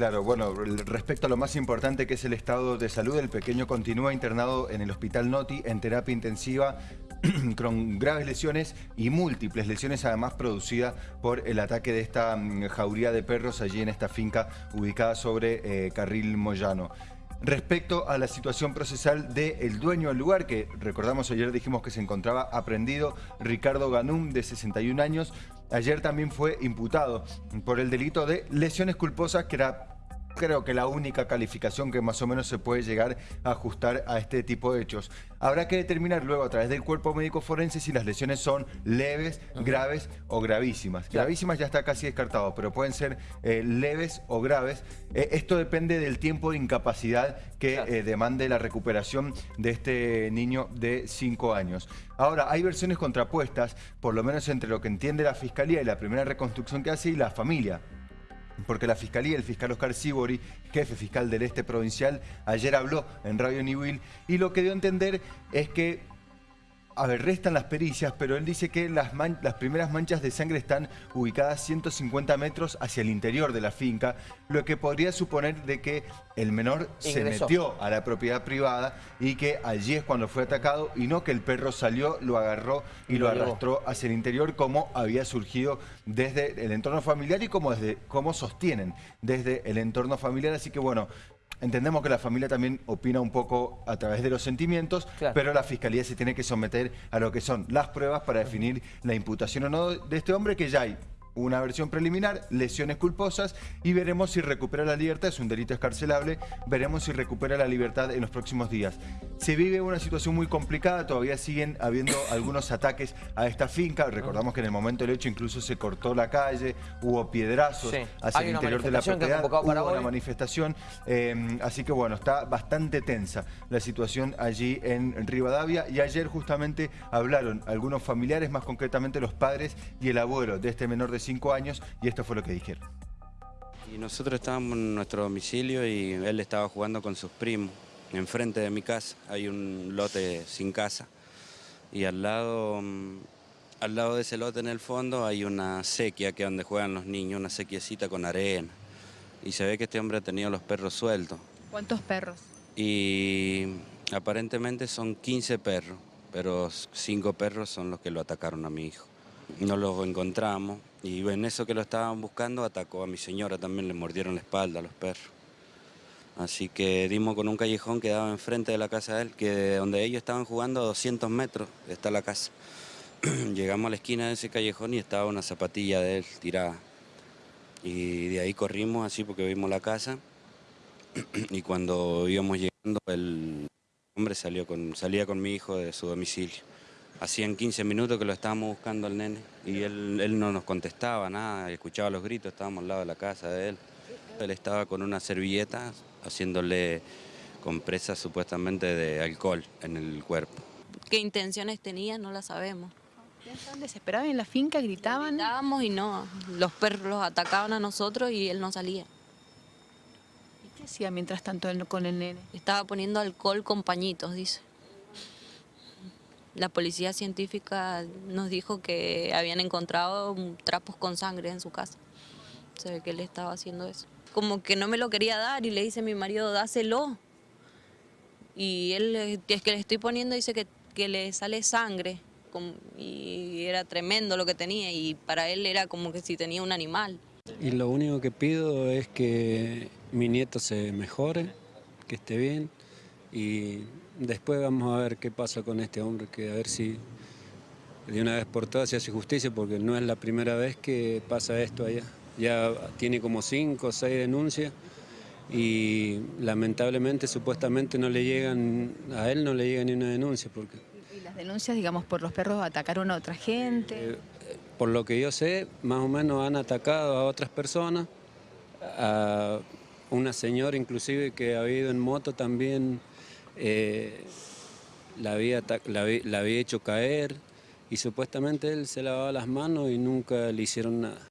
Claro, bueno, respecto a lo más importante que es el estado de salud, el pequeño continúa internado en el Hospital Noti en terapia intensiva con graves lesiones y múltiples lesiones además producidas por el ataque de esta mm, jauría de perros allí en esta finca ubicada sobre eh, Carril Moyano. Respecto a la situación procesal del dueño del lugar, que recordamos ayer dijimos que se encontraba aprendido, Ricardo Ganum, de 61 años, ayer también fue imputado por el delito de lesiones culposas, que era creo que la única calificación que más o menos se puede llegar a ajustar a este tipo de hechos. Habrá que determinar luego a través del cuerpo médico forense si las lesiones son leves, graves o gravísimas. Gravísimas ya está casi descartado, pero pueden ser eh, leves o graves. Eh, esto depende del tiempo de incapacidad que eh, demande la recuperación de este niño de 5 años. Ahora, hay versiones contrapuestas, por lo menos entre lo que entiende la Fiscalía y la primera reconstrucción que hace y la familia porque la Fiscalía, el fiscal Oscar Sibori, jefe fiscal del este provincial, ayer habló en Radio Niwil y lo que dio a entender es que a ver, restan las pericias, pero él dice que las, las, primeras manchas de sangre están ubicadas 150 metros hacia el interior de la finca, lo que podría suponer de que el menor se metió a la propiedad privada y que allí es cuando fue atacado y no que el perro salió, lo agarró y, lo, arrastró hacia el interior como había surgido desde el entorno familiar y como, desde, como sostienen desde el entorno familiar. Así que bueno, Entendemos que la familia también opina un poco a través de los sentimientos, pero la Fiscalía se tiene que someter a lo que son las pruebas para definir la imputación o no de este hombre que ya hay una versión preliminar, lesiones culposas y veremos si recupera la libertad, es un delito escarcelable, veremos si recupera la libertad en los próximos días. Se vive una situación muy complicada, todavía siguen habiendo algunos ataques a esta finca, recordamos que en el momento del hecho incluso se cortó la calle, hubo piedrazos hacia el interior de la propiedad, hubo una manifestación, eh, así que bueno, está bastante tensa la situación allí en Rivadavia y ayer justamente hablaron algunos familiares, más concretamente los padres y el abuelo de este menor de cinco años y esto fue lo que dijeron. Y nosotros estábamos en nuestro domicilio y él estaba jugando con sus primos. Enfrente de mi casa hay un lote sin casa y al lado, mm, al lado de ese lote en el fondo hay una sequía que es donde juegan los niños, una sequiecita con arena. Y se ve que este hombre ha tenido los perros sueltos. ¿Cuántos perros? Y aparentemente son 15 perros, pero cinco perros son los que lo atacaron a mi hijo. No los encontramos y en eso que lo estaban buscando atacó a mi señora, también le mordieron la espalda a los perros. Así que dimos con un callejón que daba enfrente de la casa de él, que donde ellos estaban jugando a 200 metros está la casa. Llegamos a la esquina de ese callejón y estaba una zapatilla de él tirada. Y de ahí corrimos así porque vimos la casa y cuando íbamos llegando el hombre salió con, salía con mi hijo de su domicilio. Hacían 15 minutos que lo estábamos buscando al nene y él, no nos contestaba nada, escuchaba los gritos, estábamos al lado de la casa de él. Él estaba con una servilleta haciéndole compresas supuestamente de alcohol en el cuerpo. ¿Qué intenciones tenía? No la sabemos. ¿Estaban desesperados en la finca? ¿Gritaban? Gritábamos y no, los perros los atacaban a nosotros y él no salía. ¿Y qué hacía mientras tanto con el nene? Estaba poniendo alcohol con pañitos, dice. La policía científica nos dijo que habían encontrado trapos con sangre en su casa. Se ve que él estaba haciendo eso. Como que no me lo quería dar y le dice a mi marido, dáselo. Y él, es que le estoy poniendo, dice que, que le sale sangre. Y era tremendo lo que tenía y para él era como que si tenía un animal. Y lo único que pido es que mi nieto se mejore, que esté bien y después vamos a ver qué pasa con este hombre, que a ver si de una vez por todas se hace justicia, porque no es la primera vez que pasa esto allá. Ya tiene como cinco o seis denuncias y lamentablemente, supuestamente no le llegan, a él no le llega ni una denuncia. Porque, ¿Y las denuncias, digamos, por los perros atacaron a otra gente? Eh, por lo que yo sé, más o menos han atacado a otras personas, a una señora inclusive que ha ido en moto también eh, la, había, la, había hecho caer y supuestamente él se lavaba las manos y nunca le hicieron nada.